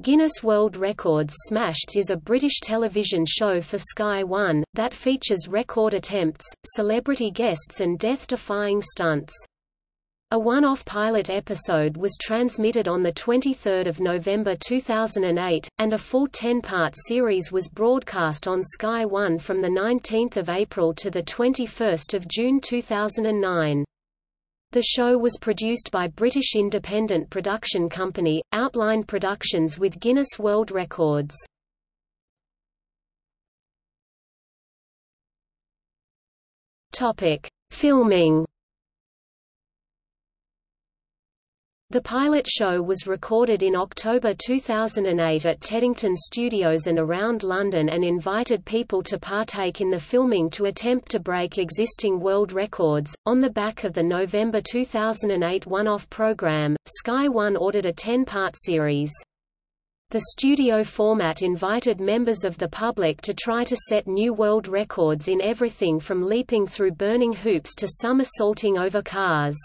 Guinness World Records Smashed is a British television show for Sky One, that features record attempts, celebrity guests and death-defying stunts. A one-off pilot episode was transmitted on 23 November 2008, and a full 10-part series was broadcast on Sky One from 19 April to 21 June 2009. The show was produced by British independent production company, Outline Productions with Guinness World Records. Filming The pilot show was recorded in October 2008 at Teddington Studios and around London and invited people to partake in the filming to attempt to break existing world records. On the back of the November 2008 one-off program, Sky One ordered a 10-part series. The studio format invited members of the public to try to set new world records in everything from leaping through burning hoops to somersaulting over cars.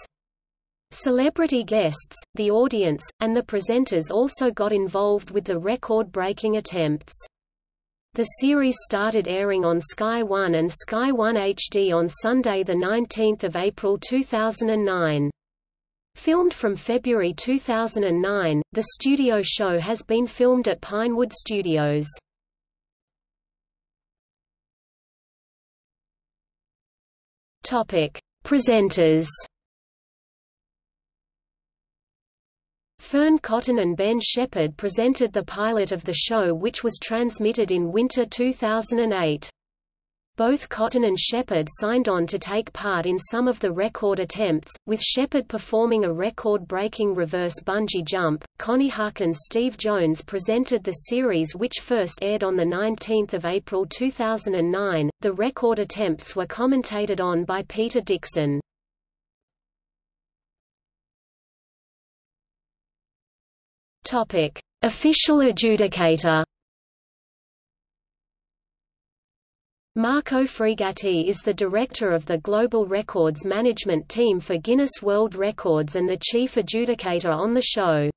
Celebrity guests, the audience, and the presenters also got involved with the record-breaking attempts. The series started airing on Sky One and Sky One HD on Sunday 19 April 2009. Filmed from February 2009, the studio show has been filmed at Pinewood Studios. Presenters Fearne Cotton and Ben Shepherd presented the pilot of the show which was transmitted in winter 2008. Both Cotton and Shepherd signed on to take part in some of the record attempts, with Shepherd performing a record-breaking reverse bungee jump. Connie Huq and Steve Jones presented the series which first aired on 19 April 2009. The record attempts were commentated on by Peter Dickson. Topic: Official adjudicator. Marco Frigatti is the director of the Global Records Management Team for Guinness World Records and the chief adjudicator on the show.